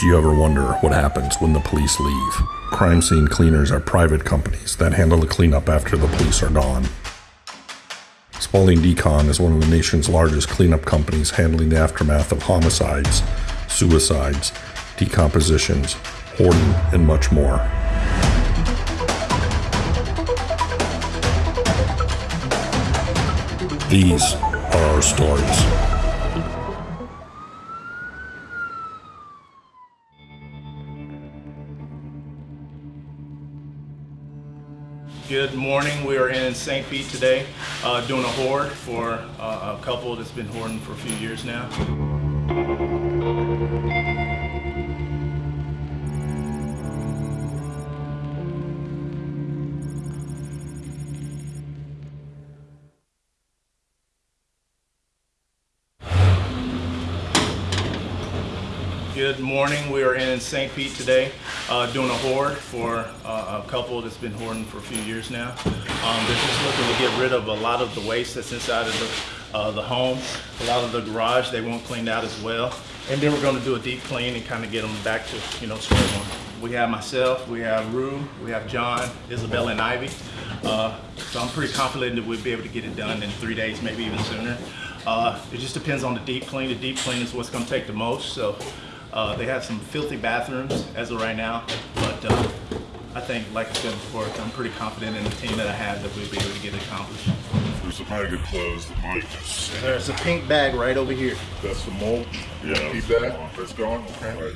Do you ever wonder what happens when the police leave? Crime scene cleaners are private companies that handle the cleanup after the police are gone. Spalding Decon is one of the nation's largest cleanup companies handling the aftermath of homicides, suicides, decompositions, hoarding, and much more. These are our stories. Good morning. We are in St. Pete today uh, doing a hoard for uh, a couple that's been hoarding for a few years now. Good morning. We are in St. Pete today uh, doing a hoard for uh, a couple that's been hoarding for a few years now. Um, they're just looking to get rid of a lot of the waste that's inside of the, uh, the home. A lot of the garage they want cleaned out as well. And then we're going to do a deep clean and kind of get them back to, you know, square one. We have myself, we have Rue, we have John, Isabella, and Ivy. Uh, so I'm pretty confident that we'll be able to get it done in three days, maybe even sooner. Uh, it just depends on the deep clean. The deep clean is what's going to take the most. So uh, they have some filthy bathrooms as of right now, but uh, I think, like I said before, I'm pretty confident in the team that I have that we'll be able to get it accomplished. There's some pretty good clothes that might just There's a pink bag right over here. That's the mulch. Yeah. Keep that. That's gone. Okay. Right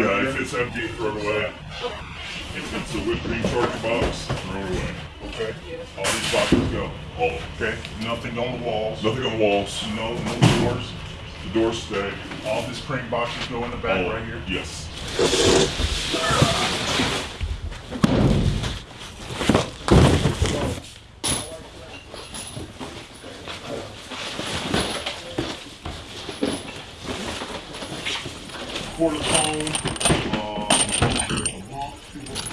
Yeah, if it's empty, throw it away. If it's a whipped cream charge box, throw it away. Okay. All these boxes go. Oh, okay. Nothing on the walls. Nothing on the walls. No, no doors. The doors stay. All these cream boxes go in the back Oh. right here. Yes. Quarter cone. Um,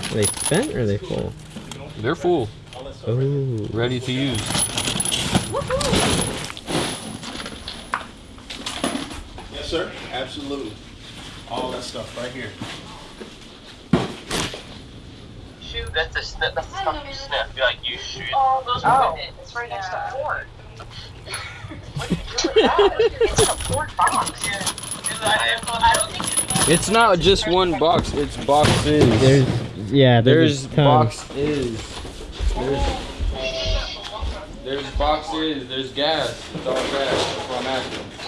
Are they spent or are they full? They're full, Oh, ready to use. Sir. Absolutely. All that stuff right here. Shoot, that's the sniff. That's the stuff you sniff. You're like you shoot. Oh, those oh, women. it's right next Yeah. to porn. What do you do with? It's a porn box. Yeah. Is that- I, I don't think it's. It's not just one box, it's boxes. there's yeah, There's there's, boxes. There's, there's boxes, there's gas. It's all gas. That's what I'm asking.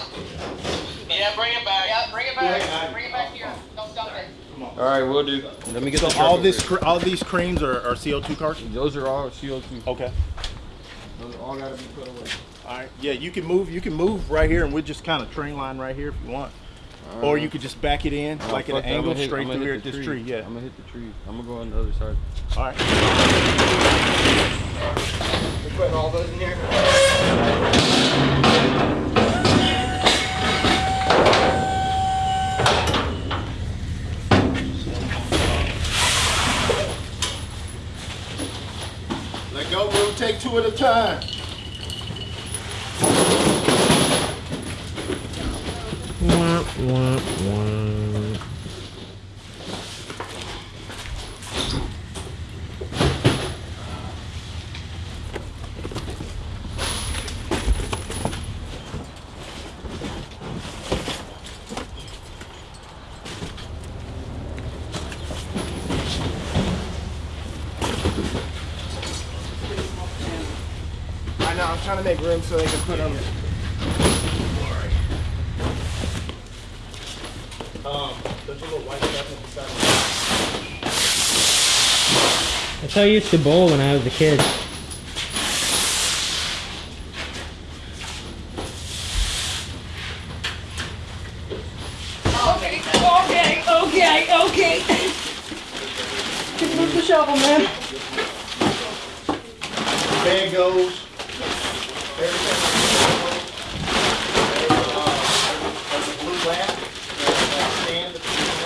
Yeah, bring it back. Yeah, bring it back. Bring it back here. Don't dump it. Alright, we'll do. Let me get the So all this, cr- all these creams are, are CO2 cartons. Those are all CO2. Okay. Those all gotta be put away. All right. Yeah, you can move. You can move right here, and we'll just kind of train line right here if you want. Or you could just back it in, Nah, like at an that. Angle, hit- straight through here at this tree. Yeah. I'm gonna hit the tree. I'm gonna go on the other side. All right. We're putting all those in here. Let go. We'll take two at a time. Wah, wah, wah. Trying to make room so they can put them. Um, there's a little white stuff the side. That's how I used to bowl when I was a kid. Okay, okay, okay, okay. Pick up the shovel, man. Bag goes. Everything. There's a blue lamp. There's a stand that you can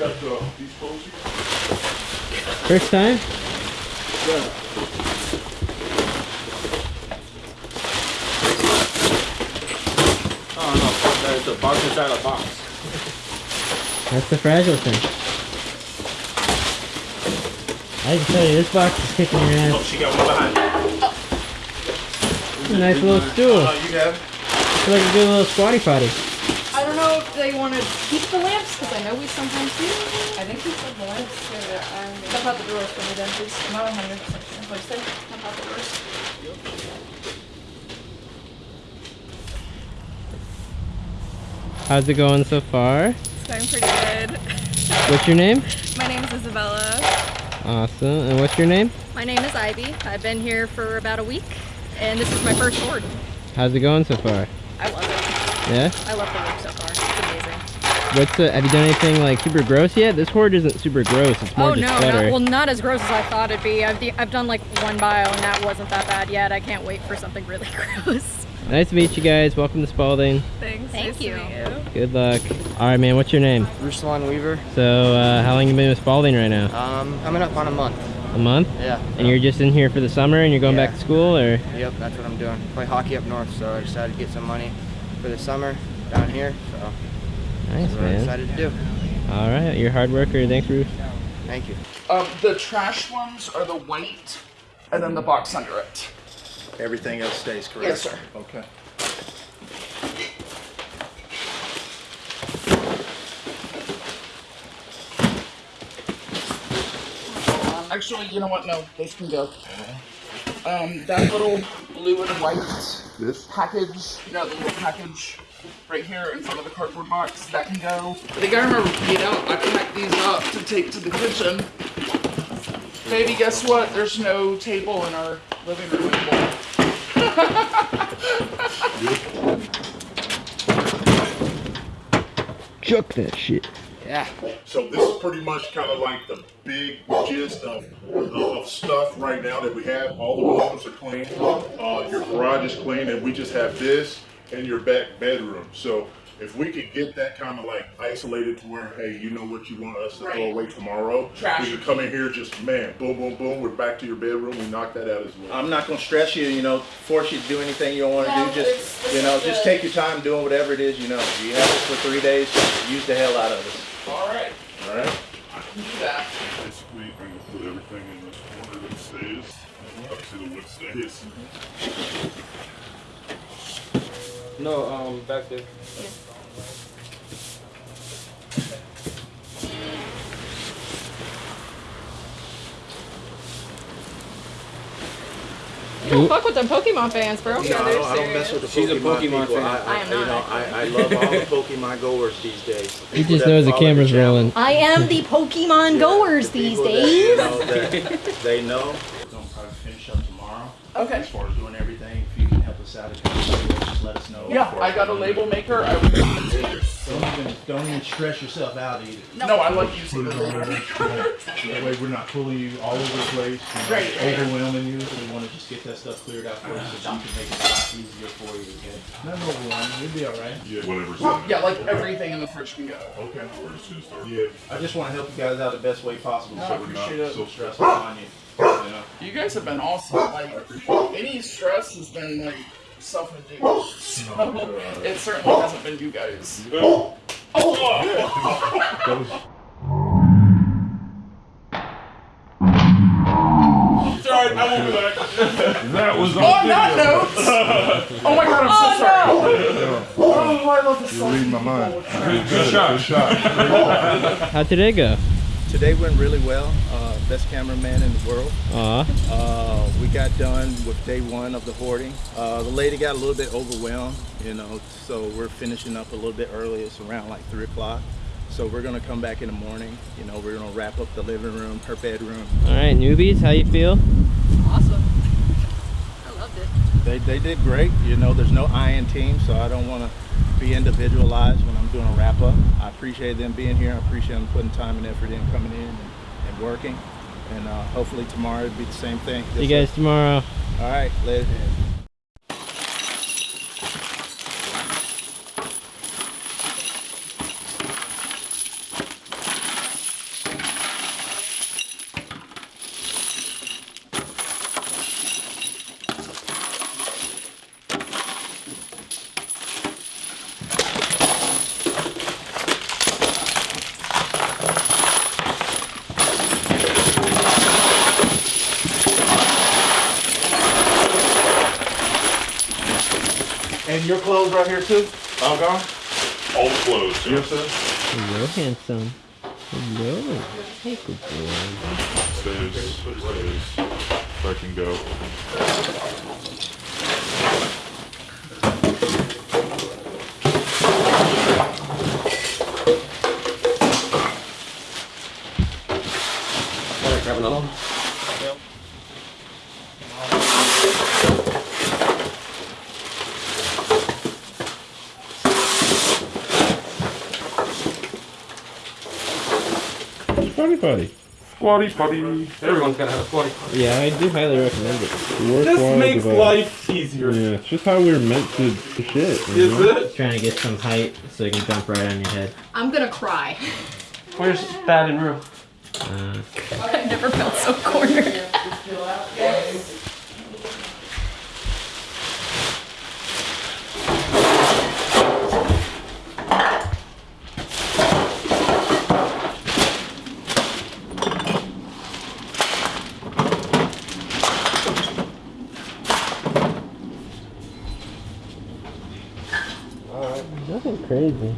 got uh, these clothes here? First time? Yeah. Oh no, that. It's a box inside a box. That's the fragile thing. I can tell you, this box is kicking your ass. Oh, she got one behind a nice little stool. Oh, you have it? It's like a good little squatty potty. I don't know if they want to keep the lamps, because I know we sometimes do. I think we said the lamps. Dump out the drawers for me then, please. I'm not 100% sure. What'd you say? Dump out the drawers. How's it going so far? It's going pretty good. What's your name? My name is Isabella. Awesome. And what's your name? My name is Ivy. I've been here for about a week, and this is my first board. How's it going so far? I love it. Yeah? I love the work so far. It's amazing. What's the, have you done anything like super gross yet? This hoard isn't super gross. It's more oh just no, better. not, well not as gross as I thought it'd be. I've, I've done like one bio and that wasn't that bad yet. I can't wait for something really gross. nice to meet you guys. Welcome to Spalding. Thanks. Thank nice you. You. Good luck. All right, man. What's your name? Ruslan Weaver. So, uh, how long you been with Spalding right now? Um, coming up on a month. A month? Yeah. And you're just in here for the summer and you're going back to school, or? Yep, that's what I'm doing. Play hockey up north, so I decided to get some money for the summer down here. So Nice, that's what I man. excited to do. All right, you're a hard worker. Thanks, Ruth. Thank you. Um, the trash ones are the white, and then the box under it. Everything else stays correct? Yes, sir. Okay. Um, actually, you know what? No, those can go. Um, that little blue and white This? package, you know, the little package right here in front of the cardboard box, that can go. I think gotta remember, you know, I packed these up to take to the kitchen. Baby, guess what? There's no table in our living room anymore. Chuck that shit. Yeah. So this is pretty much kind of like the big gist of, of stuff right now that we have. All the rooms are clean. Uh, your garage is clean, and we just have this in your back bedroom. So if we could get that kind of like isolated to where, hey, you know what you want us to throw away tomorrow, Trash. we could come in here just man, boom, boom, boom. We're back to your bedroom. We knock that out as well. I'm not gonna stress you, you know, force you to do anything you don't wanna No, do. it's- Just, you know, is just take your time doing whatever it is, you know. You have it for three days, use the hell out of it. All right, All right? I can do that. Basically, I'm gonna put everything in this corner that stays. Obviously, the wood stays. No, um, back there. You don't fuck with them Pokemon fans, bro. No, I don't, I don't mess with the She's a Pokemon, Pokemon people. fan. I, I, I am you not, know, I, I love all the Pokemon goers these days. He just that knows the camera's channel. rolling. I am the Pokemon goers The these people that, days. you know, that they know. Gonna probably finish up tomorrow. Okay. As far as doing everything, if you can help us just let us know. Yeah, I got a label maker. I Don't even, don't even stress yourself out either. no, I like using the label maker. That way we're not pulling you all over the place, you know, Right, right. overwhelming you. So we want to just get that stuff cleared out for you so we can make it a lot easier for you. Okay? Nothing overwhelming. You'll be all right. Yeah, whatever's Well, yeah, like everything in the fridge can go. Okay. We're just gonna start. Yeah. I just want to help you guys out the best way possible. No, so I we're appreciate not it. so stressful on you. You know? You guys have been awesome. Like any stress has been like self-induced. So it certainly hasn't been you guys. Sorry, I won't be back. that was On that note, oh my god, I'm so sorry. Oh, I love this song. reading my mind. Good shot. Good shot. How'd today go? Today went really well. Uh, best cameraman in the world. Aw. Uh, we got done with day one of the hoarding. Uh, the lady got a little bit overwhelmed, you know, so we're finishing up a little bit early. It's around like three o'clock. So we're gonna come back in the morning. You know, we're gonna wrap up the living room, her bedroom. All right, newbies, how you feel? Awesome. I loved it. They, they did great. You know, there's no I in team, so I don't want to be individualized when I'm doing a wrap up. I appreciate them being here. I appreciate them putting time and effort in, coming in and, and working. And uh, hopefully tomorrow it'll be the same thing. See you guys tomorrow. All right, Liz. your clothes right here too? All gone? All the clothes. Yes, sir. Hello, handsome. Hello. Hey, good boy. Stays, stays. If I can go. Alright, grab another one. Squatty potty. Squatty potty. Everyone's gotta have a squatty. potty. Yeah, I do highly recommend it. Worthwhile This makes device. life easier. Yeah, it's just how we were meant to, to shit. you Is know? it? Trying to get some height so you can jump right on your head. I'm gonna cry. Where's Thad and Rue? Uh, I've never felt so cornered. nothing crazy.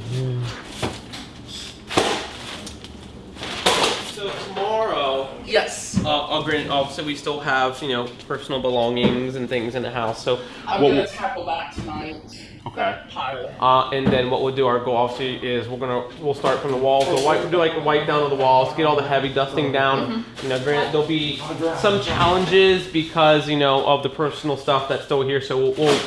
So tomorrow, Yes. uh, I'll grant. Obviously, we still have you know personal belongings and things in the house. So I'm what gonna tackle that tonight. Okay. Pile. Uh, and then what we'll do, our goal obviously is we're gonna we'll start from the walls. We'll wipe, do like a wipe down of the walls, get all the heavy dusting down. You know, granted there'll be some challenges because you know of the personal stuff that's still here. So we'll we'll,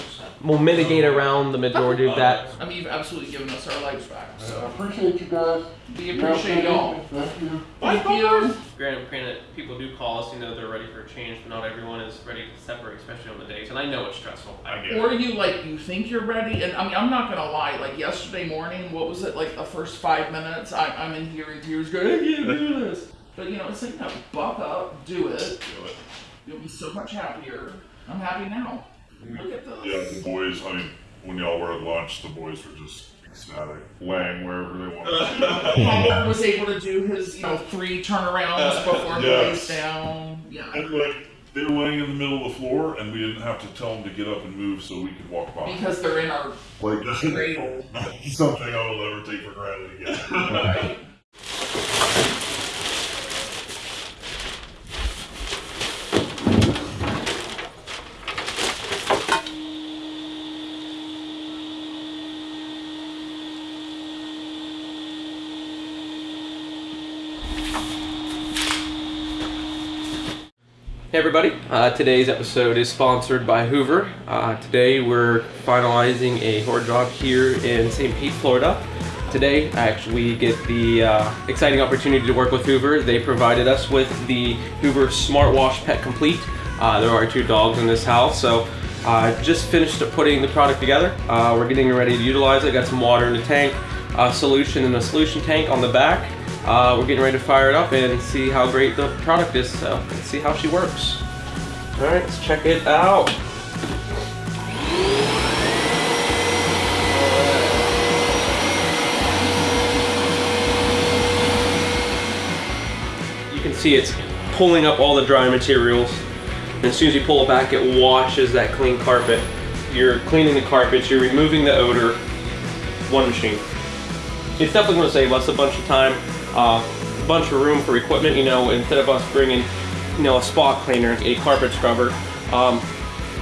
we'll mitigate around the majority of that. I mean, you've absolutely given us our lives back. So I appreciate you guys. We appreciate y'all. Thank you. Thank you. Granted, granted, people do call us, you know, they're ready for a change, but not everyone is ready to separate, especially on the days. And I know it's stressful. I get it. Or you like you think you're ready, and I mean I'm not gonna lie. Like yesterday morning, what was it like the first five minutes? I, I'm in here in tears, going, I can't do this. But you know, it's like no, buck up, do it. Do it. You'll be so much happier. I'm happy now. Look at this. Yeah, the boys, I mean, when y'all were at lunch, the boys were just ecstatic, laying wherever they wanted. Paul was able to do his, you know, three turnarounds before he Yes. lays down. Yeah. And like, they were laying in the middle of the floor, and we didn't have to tell them to get up and move so we could walk by. Because they're in our Like, that's cradle. something I will never take for granted again. Right. Hey everybody, uh, today's episode is sponsored by Hoover. Uh, today we're finalizing a hoard job here in St. Pete, Florida. Today, I actually, we get the uh, exciting opportunity to work with Hoover. They provided us with the Hoover Smart Wash Pet Complete. Uh, there are two dogs in this house, so uh, just finished putting the product together. Uh, we're getting ready to utilize it. Got some water in the tank, a solution in the solution tank on the back. We're getting ready to fire it up and see how great the product is. So let's see how she works. All right, let's check it out. You can see it's pulling up all the dry materials. And as soon as you pull it back, it washes that clean carpet. You're cleaning the carpets, you're removing the odor. One machine. It's definitely going to save us a bunch of time, uh, a bunch of room for equipment. You know, instead of us bringing, you know, a spot cleaner, a carpet scrubber, um,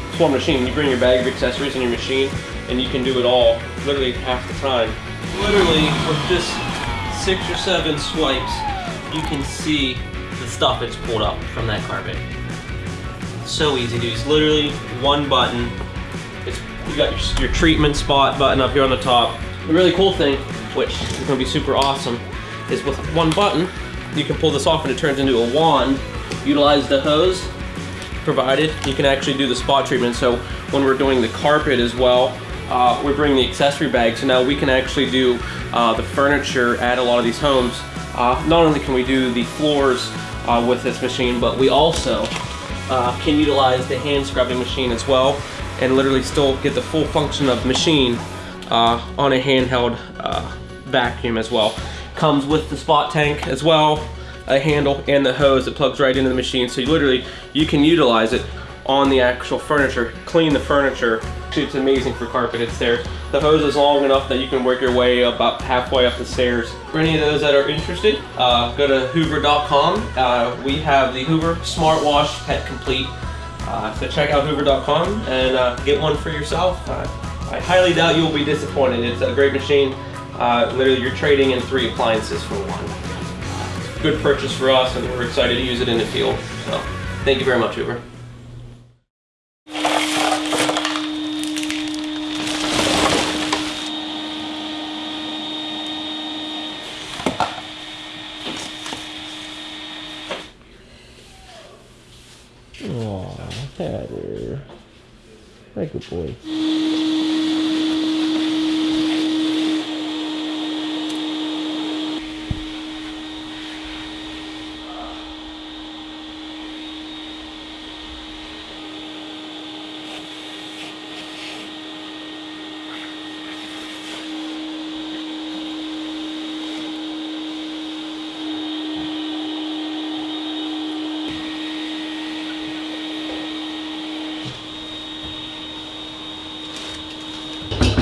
it's one machine. You bring your bag of accessories in your machine, and you can do it all literally half the time. Literally, with just six or seven swipes, you can see the stuff it's pulled up from that carpet. So easy, dude. It's literally one button. It's you got your, your treatment spot button up here on the top. The really cool thing, which is going to be super awesome, is with one button, you can pull this off and it turns into a wand. Utilize the hose provided. You can actually do the spot treatment. So when we're doing the carpet as well, uh, we bring the accessory bag. So now we can actually do uh, the furniture at a lot of these homes. Uh, not only can we do the floors uh, with this machine, but we also uh, can utilize the hand scrubbing machine as well and literally still get the full function of machine uh, on a handheld vacuum as well. Comes with the spot tank as well, a handle and the hose that plugs right into the machine. So you literally, you can utilize it on the actual furniture, clean the furniture. It's amazing for carpeted stairs. The hose is long enough that you can work your way about halfway up the stairs. For any of those that are interested, uh, go to hoover.com. Uh, we have the Hoover Smart Wash Pet Complete. Uh, so check out hoover.com and uh, get one for yourself. Uh, I highly doubt you'll be disappointed. It's a great machine. Uh, literally, you're trading in three appliances for one. Good purchase for us, and we're excited to use it in the field. So, thank you very much, Hoover. Aw, Hatter. Hi, good boy.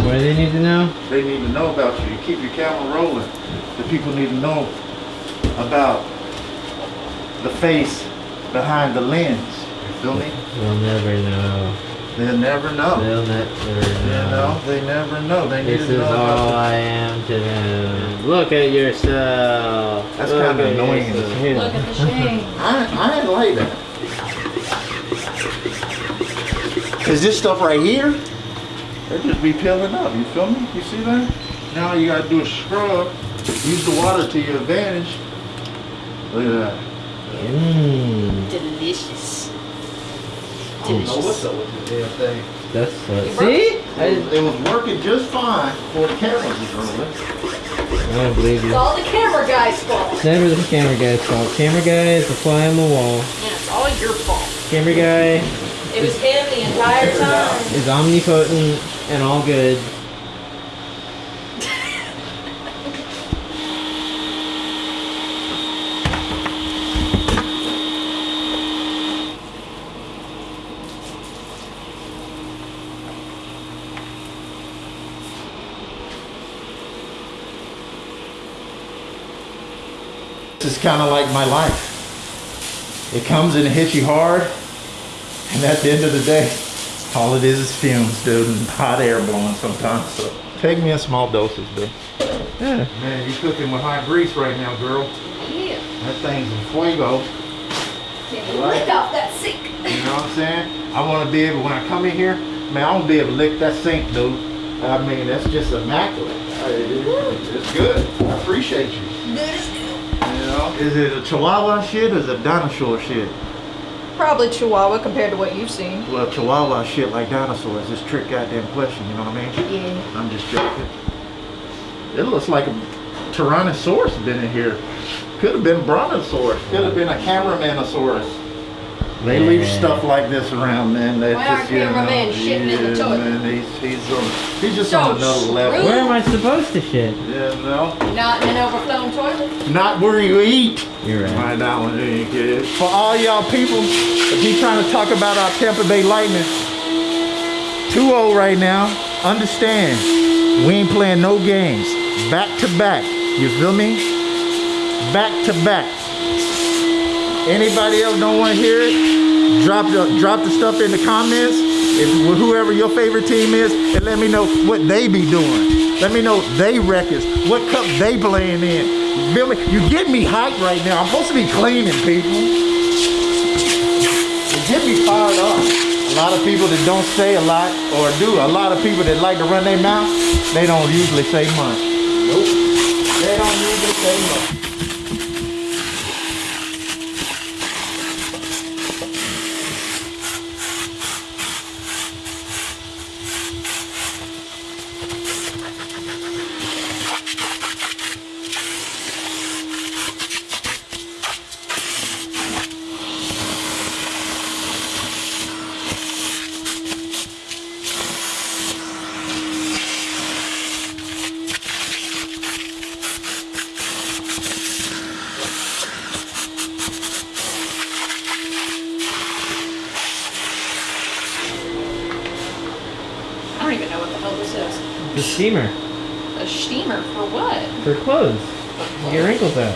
What do they need to know? They need to know about you. You keep your camera rolling. The people need to know about the face behind the lens. You feel me? They'll never know. They'll never know. They'll never You know. know, they never know. They need This to is all I am to them. Look at yourself. That's Look kinda annoying as hell. Look at the shame. I, I didn't like that. Cause this stuff right here, it just be peeling up. You feel me? You see that? Now you gotta do a scrub. Use the water to your advantage. Look at that. Mmm. Delicious. Oh, Delicious. I don't know what's up with the damn thing. That's what. See? worked- I, It, it was working just fine before the camera was. I don't believe you. It's all the camera guy's fault. It's never the camera guy's fault. Camera guy is the fly on the wall. And it's all your fault. Camera guy It was him the entire time. is omnipotent and all good. Kind of like my life. It comes and it hits you hard, and at the end of the day, all it is is fumes, dude, and hot air blowing sometimes. So take me in small doses, dude. Yeah. Man, you cooking with hot grease right now, girl. Yeah. That thing's in fuego. Can't lick off that sink. You know what I'm saying? I want to be able, when I come in here, man, I want to be able to lick that sink, dude. I mean, that's just immaculate. It's good. I appreciate you. Good as new. You know? Is it a Chihuahua shit or is it a dinosaur shit? Probably Chihuahua compared to what you've seen. Well, Chihuahua shit like dinosaurs. This trick goddamn question, you know what I mean? Yeah. I'm just joking. It looks like a Tyrannosaurus been in here. Could have been a Brontosaurus. Could have been a Cameramanosaurus. They leave stuff like this around, man. That's Why our just, you know, cameraman shitting in the toilet? Man, he's, he's, on, he's just So on another level. Where am I supposed to shit? Yeah, no. Not in an overflowing toilet. Not where you eat. You're right. Right, that one ain't good. For all y'all people, if you trying to talk about our Tampa Bay Lightning, 2-0 right now, understand, we ain't playing no games. Back to back. You feel me? Back to back. Anybody else don't want to hear it? Drop the drop the stuff in the comments. If whoever your favorite team is, and let me know what they be doing. Let me know they records, what cup they playing in. Feel me? You get me hyped right now. I'm supposed to be cleaning, people. You get me fired up. A lot of people that don't say a lot or do. A lot of people that like to run their mouth, they don't usually say much. Nope. They don't usually say much. Steamer A steamer for what? for clothes. Get wrinkles out.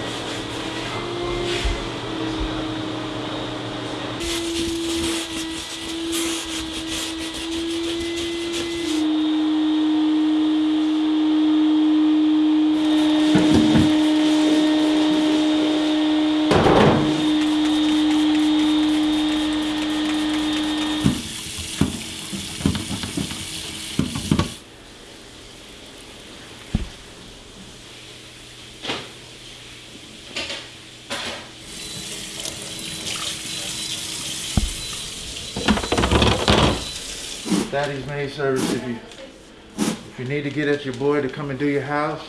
Daddy's Maid Service, if you, if you need to get at your boy to come and do your house,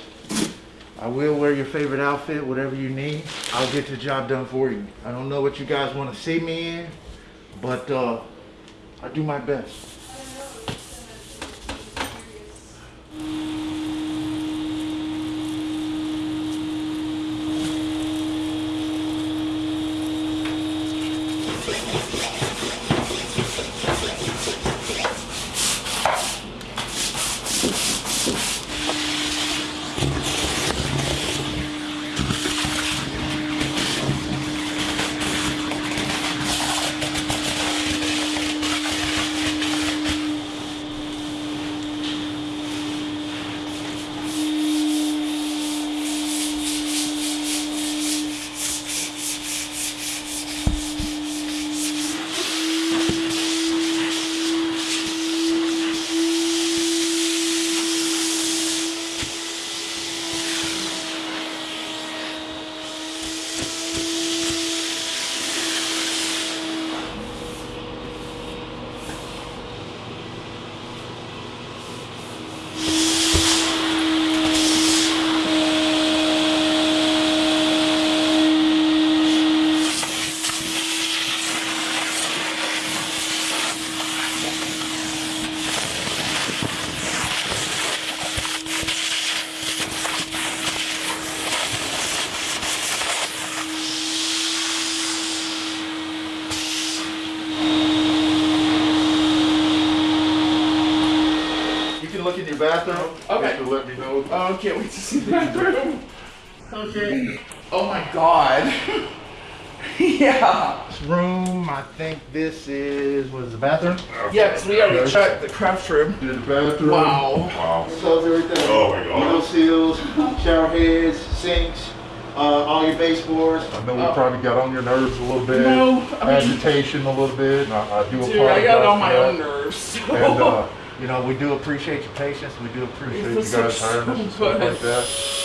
I will wear your favorite outfit, whatever you need. I'll get the job done for you. I don't know what you guys want to see me in, but uh, I do my best. You can look in your bathroom. Okay. To let me know. Oh, I can't wait to see the bathroom. Okay. Oh my god. yeah. This room, I think this is, what is the bathroom? Yeah, because we already checked the craft room. The bathroom. Wow. Wow. Close everything. Oh my God. Window seals, shower heads, sinks, uh, all your baseboards. I know we Oh. probably got on your nerves a little bit. No, I mean- Agitation a little bit. and I, I do Dude. I got it on my that. own nerves. So. And, uh, you know, we do appreciate your patience. We do appreciate you This guys is hiring us and stuff like that.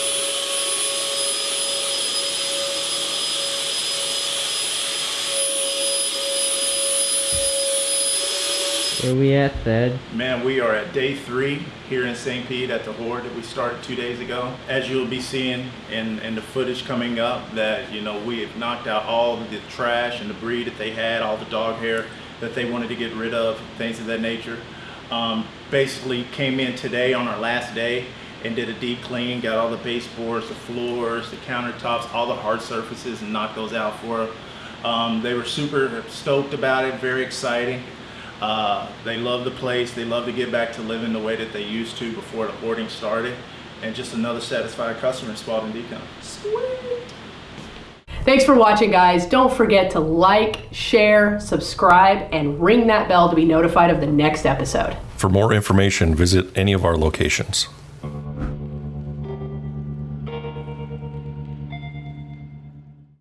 Where we at, Thad? Man, we are at day three here in St. Pete at the Hoard that we started two days ago. As you'll be seeing in, in the footage coming up, that you know we have knocked out all the trash and debris that they had, all the dog hair that they wanted to get rid of, things of that nature. Um, basically came in today on our last day and did a deep clean, got all the baseboards, the floors, the countertops, all the hard surfaces and knocked those out for them. Um, they were super stoked about it, very exciting. Uh, they love the place. They love to get back to living the way that they used to before the hoarding started. And just another satisfied customer in Spalding Decon. Thanks for watching, guys. Don't forget to like, share, subscribe, and ring that bell to be notified of the next episode. For more information, visit any of our locations.